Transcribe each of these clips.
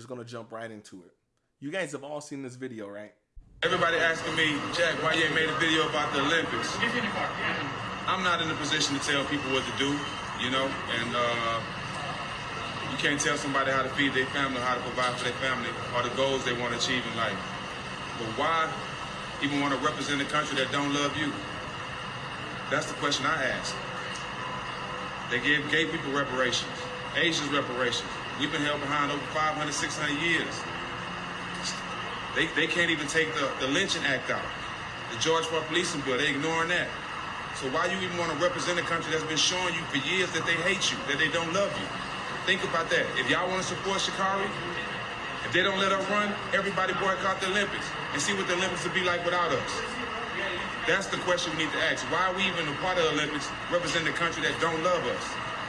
just gonna jump right into it. You guys have all seen this video, right? Everybody asking me, Jack, why you ain't made a video about the Olympics? I'm not in a position to tell people what to do, you know, and uh, you can't tell somebody how to feed their family how to provide for their family or the goals they want to achieve in life. But why even want to represent a country that don't love you? That's the question I ask. They give gay people reparations, Asians reparations. We've been held behind over 500, 600 years. They, they can't even take the, the lynching act out. The George Floyd policing Bill. They're ignoring that. So why do you even want to represent a country that's been showing you for years that they hate you, that they don't love you? Think about that. If y'all want to support Sha'Carri, if they don't let her run, everybody boycott the Olympics and see what the Olympics would be like without us. That's the question we need to ask. Why are we even a part of the Olympics representing a country that don't love us?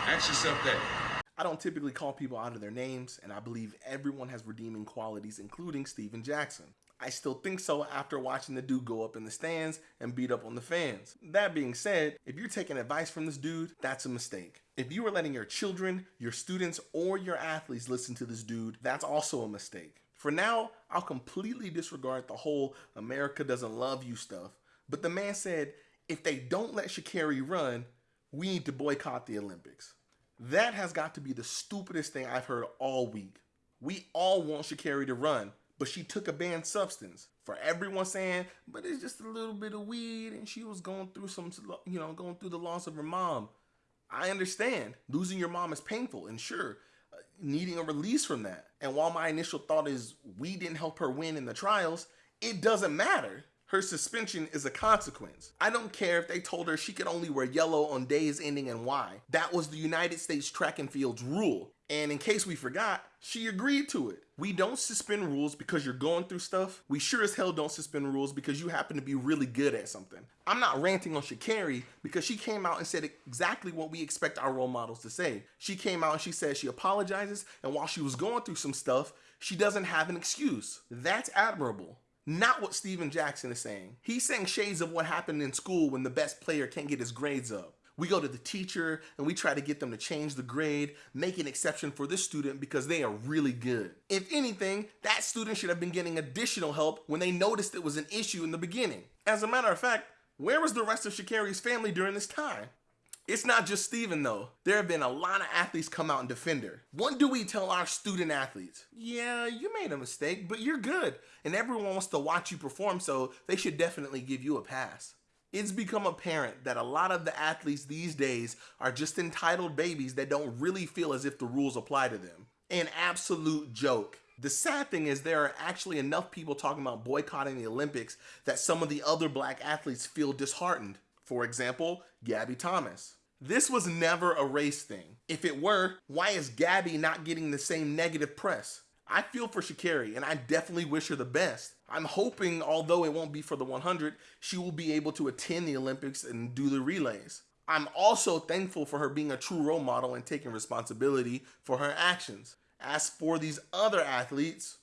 Ask yourself that. I don't typically call people out of their names, and I believe everyone has redeeming qualities, including Stephen Jackson. I still think so after watching the dude go up in the stands and beat up on the fans. That being said, if you're taking advice from this dude, that's a mistake. If you are letting your children, your students, or your athletes listen to this dude, that's also a mistake. For now, I'll completely disregard the whole America doesn't love you stuff, but the man said if they don't let Sha'Carri run, we need to boycott the Olympics. That has got to be the stupidest thing I've heard all week. We all want Sha'Carri to run, but she took a banned substance. For everyone saying, but it's just a little bit of weed and she was going through some, you know, going through the loss of her mom. I understand. Losing your mom is painful and sure, uh, needing a release from that. And while my initial thought is we didn't help her win in the trials, it doesn't matter her suspension is a consequence. I don't care if they told her she could only wear yellow on days ending in Y. That was the United States track and field's rule. And in case we forgot, she agreed to it. We don't suspend rules because you're going through stuff. We sure as hell don't suspend rules because you happen to be really good at something. I'm not ranting on Sha'Carri because she came out and said exactly what we expect our role models to say. She came out and she said she apologizes and while she was going through some stuff, she doesn't have an excuse. That's admirable. Not what Stephen Jackson is saying. He's saying shades of what happened in school when the best player can't get his grades up. We go to the teacher and we try to get them to change the grade, make an exception for this student because they are really good. If anything, that student should have been getting additional help when they noticed it was an issue in the beginning. As a matter of fact, where was the rest of Sha'Carri's family during this time? It's not just Stephen though. There have been a lot of athletes come out and defend her. What do we tell our student athletes? Yeah, you made a mistake, but you're good. And everyone wants to watch you perform, so they should definitely give you a pass. It's become apparent that a lot of the athletes these days are just entitled babies that don't really feel as if the rules apply to them. An absolute joke. The sad thing is there are actually enough people talking about boycotting the Olympics that some of the other black athletes feel disheartened. For example, Gabby Thomas. This was never a race thing. If it were, why is Gabby not getting the same negative press? I feel for Sha'Carri and I definitely wish her the best. I'm hoping, although it won't be for the 100, she will be able to attend the Olympics and do the relays. I'm also thankful for her being a true role model and taking responsibility for her actions. As for these other athletes,